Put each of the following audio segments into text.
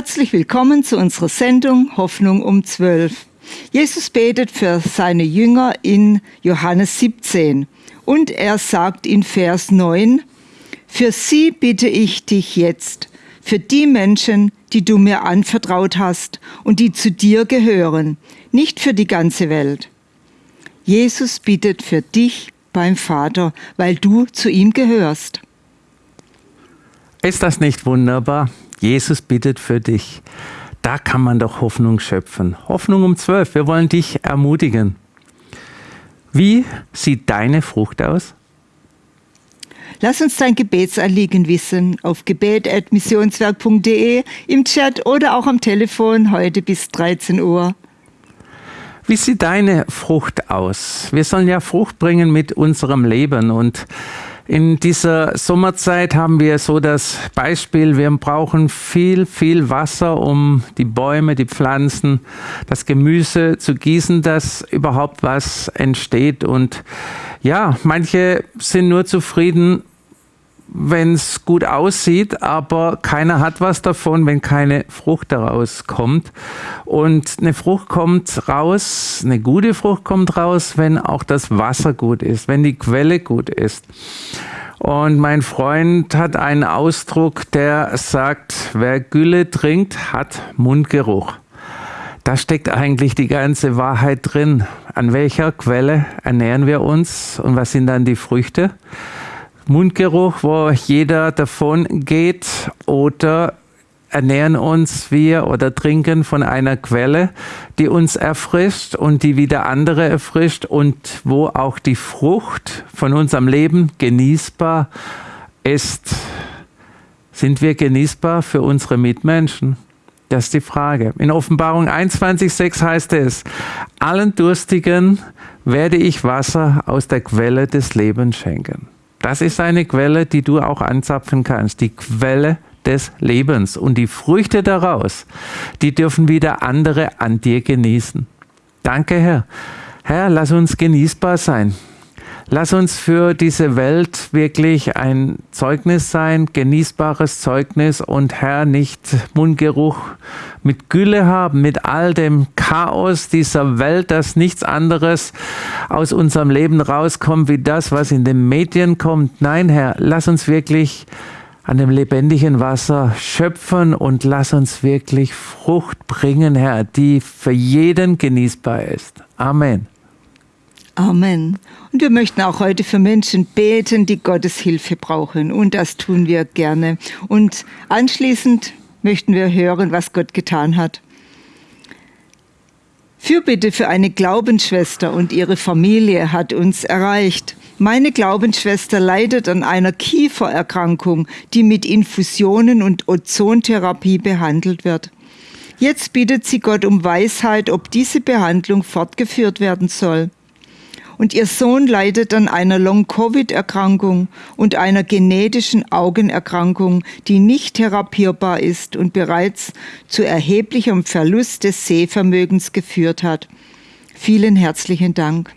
Herzlich willkommen zu unserer Sendung Hoffnung um 12. Jesus betet für seine Jünger in Johannes 17 und er sagt in Vers 9, Für sie bitte ich dich jetzt, für die Menschen, die du mir anvertraut hast und die zu dir gehören, nicht für die ganze Welt. Jesus bittet für dich beim Vater, weil du zu ihm gehörst. Ist das nicht wunderbar? Jesus bittet für dich. Da kann man doch Hoffnung schöpfen. Hoffnung um zwölf. Wir wollen dich ermutigen. Wie sieht deine Frucht aus? Lass uns dein Gebetsanliegen wissen auf gebet.missionswerk.de, im Chat oder auch am Telefon heute bis 13 Uhr. Wie sieht deine Frucht aus? Wir sollen ja Frucht bringen mit unserem Leben und in dieser Sommerzeit haben wir so das Beispiel, wir brauchen viel, viel Wasser, um die Bäume, die Pflanzen, das Gemüse zu gießen, dass überhaupt was entsteht. Und ja, manche sind nur zufrieden, wenn es gut aussieht, aber keiner hat was davon, wenn keine Frucht daraus kommt. Und eine Frucht kommt raus, eine gute Frucht kommt raus, wenn auch das Wasser gut ist, wenn die Quelle gut ist. Und mein Freund hat einen Ausdruck, der sagt, wer Gülle trinkt, hat Mundgeruch. Da steckt eigentlich die ganze Wahrheit drin. An welcher Quelle ernähren wir uns und was sind dann die Früchte? Mundgeruch, wo jeder davon geht oder ernähren uns wir oder trinken von einer Quelle, die uns erfrischt und die wieder andere erfrischt und wo auch die Frucht von unserem Leben genießbar ist. Sind wir genießbar für unsere Mitmenschen? Das ist die Frage. In Offenbarung 21.6 heißt es, allen Durstigen werde ich Wasser aus der Quelle des Lebens schenken. Das ist eine Quelle, die du auch anzapfen kannst. Die Quelle des Lebens. Und die Früchte daraus, die dürfen wieder andere an dir genießen. Danke, Herr. Herr, lass uns genießbar sein. Lass uns für diese Welt wirklich ein Zeugnis sein, genießbares Zeugnis und Herr, nicht Mundgeruch mit Gülle haben, mit all dem Chaos dieser Welt, dass nichts anderes aus unserem Leben rauskommt wie das, was in den Medien kommt. Nein, Herr, lass uns wirklich an dem lebendigen Wasser schöpfen und lass uns wirklich Frucht bringen, Herr, die für jeden genießbar ist. Amen. Amen. Und wir möchten auch heute für Menschen beten, die Gottes Hilfe brauchen. Und das tun wir gerne. Und anschließend möchten wir hören, was Gott getan hat. Fürbitte für eine Glaubensschwester und ihre Familie hat uns erreicht. Meine Glaubensschwester leidet an einer Kiefererkrankung, die mit Infusionen und Ozontherapie behandelt wird. Jetzt bittet sie Gott um Weisheit, ob diese Behandlung fortgeführt werden soll und ihr Sohn leidet an einer Long-Covid-Erkrankung und einer genetischen Augenerkrankung, die nicht therapierbar ist und bereits zu erheblichem Verlust des Sehvermögens geführt hat. Vielen herzlichen Dank.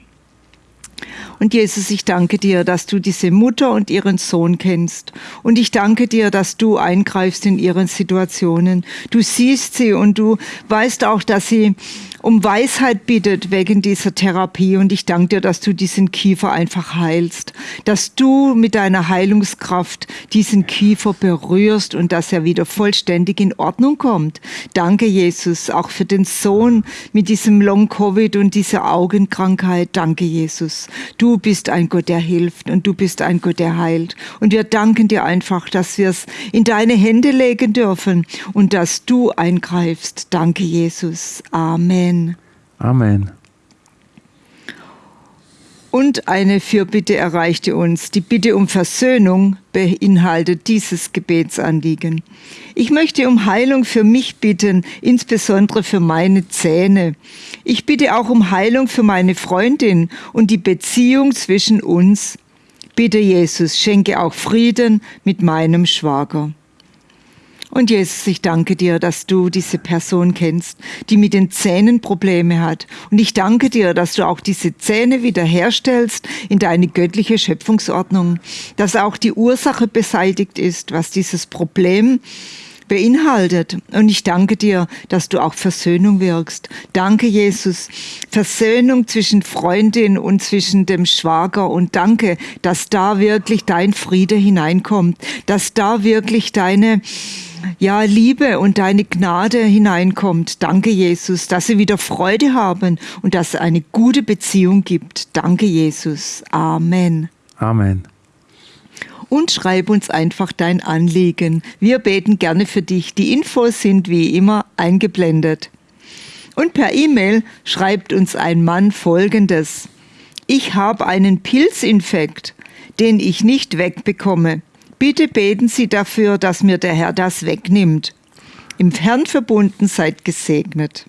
Und Jesus, ich danke dir, dass du diese Mutter und ihren Sohn kennst. Und ich danke dir, dass du eingreifst in ihren Situationen. Du siehst sie und du weißt auch, dass sie um Weisheit bittet wegen dieser Therapie. Und ich danke dir, dass du diesen Kiefer einfach heilst, dass du mit deiner Heilungskraft diesen Kiefer berührst und dass er wieder vollständig in Ordnung kommt. Danke, Jesus, auch für den Sohn mit diesem Long-Covid und dieser Augenkrankheit. Danke, Jesus. Du bist ein Gott, der hilft und du bist ein Gott, der heilt. Und wir danken dir einfach, dass wir es in deine Hände legen dürfen und dass du eingreifst. Danke, Jesus. Amen. Amen. Amen. Und eine Fürbitte erreichte uns. Die Bitte um Versöhnung beinhaltet dieses Gebetsanliegen. Ich möchte um Heilung für mich bitten, insbesondere für meine Zähne. Ich bitte auch um Heilung für meine Freundin und die Beziehung zwischen uns. Bitte Jesus, schenke auch Frieden mit meinem Schwager. Und Jesus, ich danke dir, dass du diese Person kennst, die mit den Zähnen Probleme hat. Und ich danke dir, dass du auch diese Zähne wiederherstellst in deine göttliche Schöpfungsordnung, dass auch die Ursache beseitigt ist, was dieses Problem beinhaltet. Und ich danke dir, dass du auch Versöhnung wirkst. Danke, Jesus. Versöhnung zwischen Freundin und zwischen dem Schwager. Und danke, dass da wirklich dein Friede hineinkommt, dass da wirklich deine ja, Liebe und deine Gnade hineinkommt. Danke, Jesus, dass sie wieder Freude haben und dass es eine gute Beziehung gibt. Danke, Jesus. Amen. Amen und schreib uns einfach dein Anliegen. Wir beten gerne für dich. Die Infos sind wie immer eingeblendet. Und per E-Mail schreibt uns ein Mann Folgendes. Ich habe einen Pilzinfekt, den ich nicht wegbekomme. Bitte beten Sie dafür, dass mir der Herr das wegnimmt. Im Herrn verbunden seid gesegnet.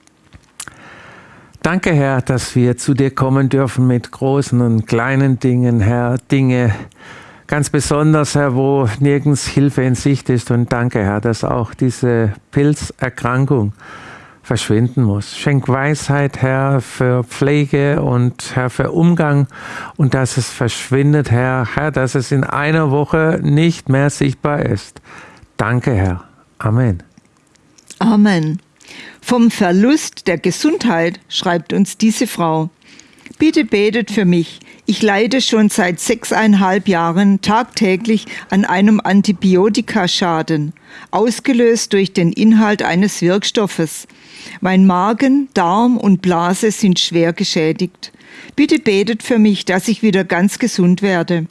Danke, Herr, dass wir zu dir kommen dürfen mit großen und kleinen Dingen, Herr, Dinge, ganz besonders, Herr, wo nirgends Hilfe in Sicht ist. Und danke, Herr, dass auch diese Pilzerkrankung verschwinden muss. Schenk Weisheit, Herr, für Pflege und Herr, für Umgang und dass es verschwindet, Herr, Herr, dass es in einer Woche nicht mehr sichtbar ist. Danke, Herr. Amen. Amen. Vom Verlust der Gesundheit schreibt uns diese Frau. Bitte betet für mich. Ich leide schon seit sechseinhalb Jahren tagtäglich an einem Antibiotikaschaden, ausgelöst durch den Inhalt eines Wirkstoffes. Mein Magen, Darm und Blase sind schwer geschädigt. Bitte betet für mich, dass ich wieder ganz gesund werde.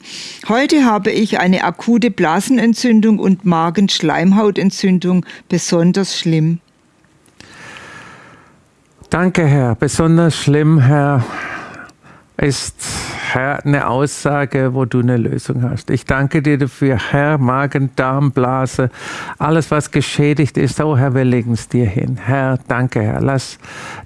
Heute habe ich eine akute Blasenentzündung und Magenschleimhautentzündung, besonders schlimm. Danke, Herr. Besonders schlimm, Herr ist, Herr, eine Aussage, wo du eine Lösung hast. Ich danke dir dafür, Herr, Magen, Darm, Blase, alles, was geschädigt ist. Oh Herr, wir legen es dir hin. Herr, danke, Herr. Lass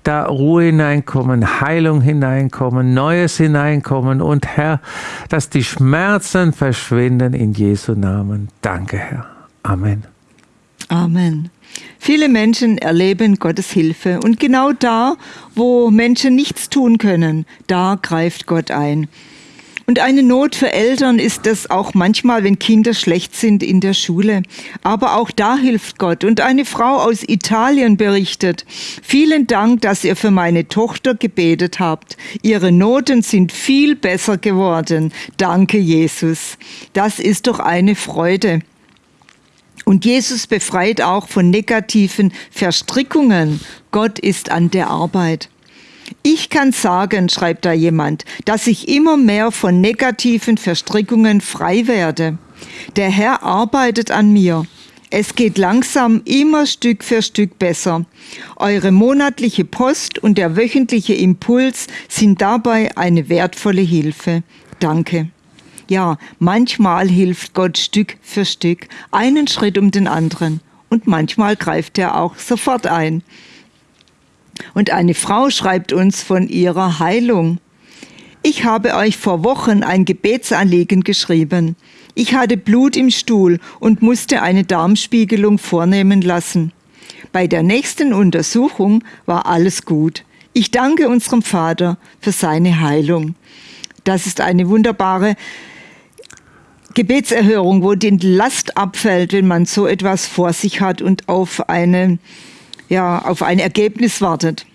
da Ruhe hineinkommen, Heilung hineinkommen, Neues hineinkommen und Herr, dass die Schmerzen verschwinden in Jesu Namen. Danke, Herr. Amen. Amen. Viele Menschen erleben Gottes Hilfe und genau da, wo Menschen nichts tun können, da greift Gott ein. Und eine Not für Eltern ist es auch manchmal, wenn Kinder schlecht sind in der Schule. Aber auch da hilft Gott. Und eine Frau aus Italien berichtet, vielen Dank, dass ihr für meine Tochter gebetet habt. Ihre Noten sind viel besser geworden. Danke, Jesus. Das ist doch eine Freude. Und Jesus befreit auch von negativen Verstrickungen. Gott ist an der Arbeit. Ich kann sagen, schreibt da jemand, dass ich immer mehr von negativen Verstrickungen frei werde. Der Herr arbeitet an mir. Es geht langsam immer Stück für Stück besser. Eure monatliche Post und der wöchentliche Impuls sind dabei eine wertvolle Hilfe. Danke. Ja, manchmal hilft Gott Stück für Stück, einen Schritt um den anderen. Und manchmal greift er auch sofort ein. Und eine Frau schreibt uns von ihrer Heilung. Ich habe euch vor Wochen ein Gebetsanliegen geschrieben. Ich hatte Blut im Stuhl und musste eine Darmspiegelung vornehmen lassen. Bei der nächsten Untersuchung war alles gut. Ich danke unserem Vater für seine Heilung. Das ist eine wunderbare Gebetserhörung, wo die Last abfällt, wenn man so etwas vor sich hat und auf, eine, ja, auf ein Ergebnis wartet.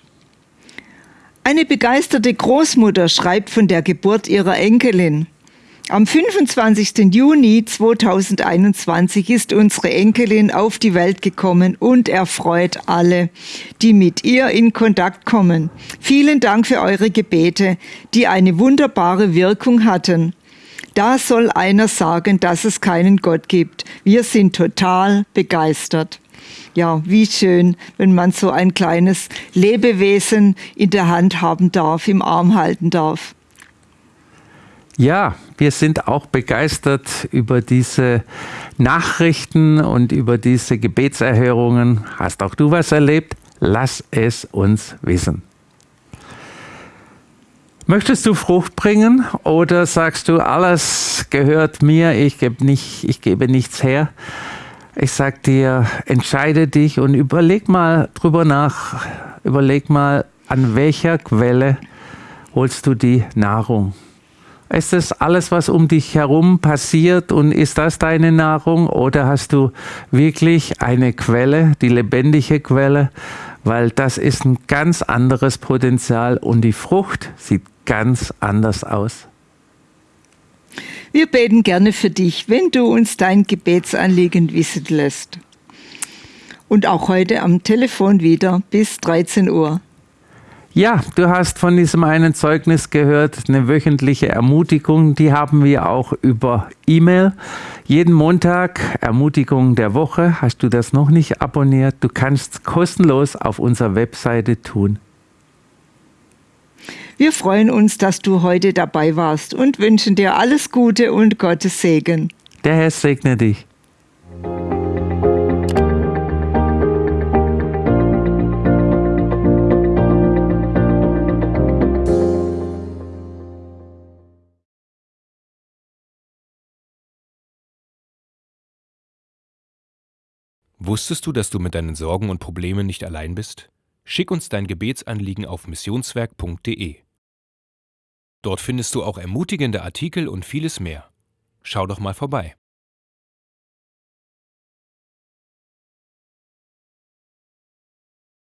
Eine begeisterte Großmutter schreibt von der Geburt ihrer Enkelin. Am 25. Juni 2021 ist unsere Enkelin auf die Welt gekommen und erfreut alle, die mit ihr in Kontakt kommen. Vielen Dank für eure Gebete, die eine wunderbare Wirkung hatten. Da soll einer sagen, dass es keinen Gott gibt. Wir sind total begeistert. Ja, wie schön, wenn man so ein kleines Lebewesen in der Hand haben darf, im Arm halten darf. Ja, wir sind auch begeistert über diese Nachrichten und über diese Gebetserhörungen. Hast auch du was erlebt? Lass es uns wissen. Möchtest du Frucht bringen oder sagst du, alles gehört mir, ich gebe, nicht, ich gebe nichts her? Ich sag dir, entscheide dich und überleg mal drüber nach, überleg mal, an welcher Quelle holst du die Nahrung? Ist das alles, was um dich herum passiert und ist das deine Nahrung oder hast du wirklich eine Quelle, die lebendige Quelle? Weil das ist ein ganz anderes Potenzial und die Frucht sieht ganz anders aus. Wir beten gerne für dich, wenn du uns dein Gebetsanliegen wissen lässt. Und auch heute am Telefon wieder bis 13 Uhr. Ja, du hast von diesem einen Zeugnis gehört, eine wöchentliche Ermutigung, die haben wir auch über E-Mail. Jeden Montag Ermutigung der Woche. Hast du das noch nicht abonniert? Du kannst kostenlos auf unserer Webseite tun. Wir freuen uns, dass du heute dabei warst und wünschen dir alles Gute und Gottes Segen. Der Herr segne dich. Wusstest du, dass du mit deinen Sorgen und Problemen nicht allein bist? Schick uns dein Gebetsanliegen auf missionswerk.de. Dort findest du auch ermutigende Artikel und vieles mehr. Schau doch mal vorbei.